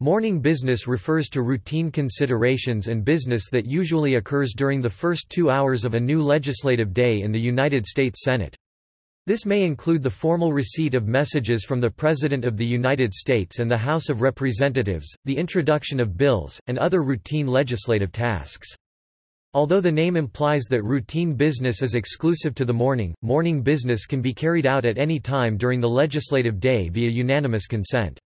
Morning business refers to routine considerations and business that usually occurs during the first two hours of a new legislative day in the United States Senate. This may include the formal receipt of messages from the President of the United States and the House of Representatives, the introduction of bills, and other routine legislative tasks. Although the name implies that routine business is exclusive to the morning, morning business can be carried out at any time during the legislative day via unanimous consent.